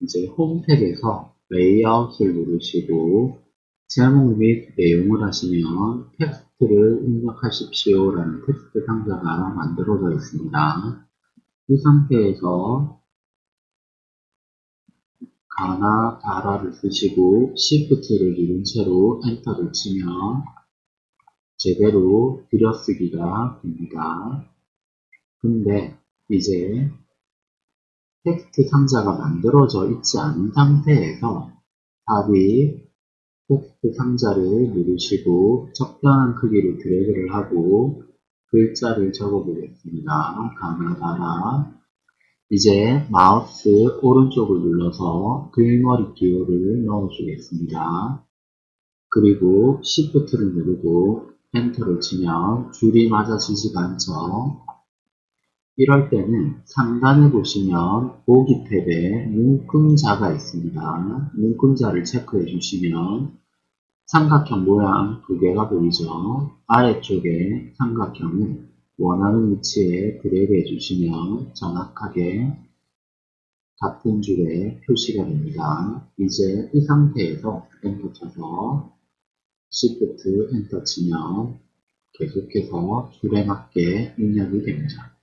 이제 홈 탭에서 레이아웃을 누르시고 제목 및 내용을 하시면 텍스트를 입력하십시오 라는 텍스트 상자가 만들어져 있습니다. 이 상태에서 가나다라를 쓰시고 Shift를 누른 채로 Enter를 치면 제대로 들여쓰기가 됩니다. 근데 이제 텍스트 상자가 만들어져 있지 않은 상태에서 탭에 텍스트 상자를 누르시고 적당한 크기로 드래그를 하고 글자를 적어 보겠습니다. 가나다라 이제 마우스 오른쪽을 눌러서 글머리 기호를 넣어 주겠습니다. 그리고 Shift를 누르고 엔터를 치면 줄이 맞아지지가 않죠. 이럴 때는 상단에 보시면 보기 탭에 눈금자가 있습니다. 눈금자를 체크해 주시면 삼각형 모양 두 개가 보이죠. 아래쪽에 삼각형을 원하는 위치에 드래그 해주시면 정확하게 같은 줄에 표시가 됩니다. 이제 이 상태에서 엔터 쳐서 Shift 엔터 치면 계속해서 줄에 맞게 입력이 됩니다.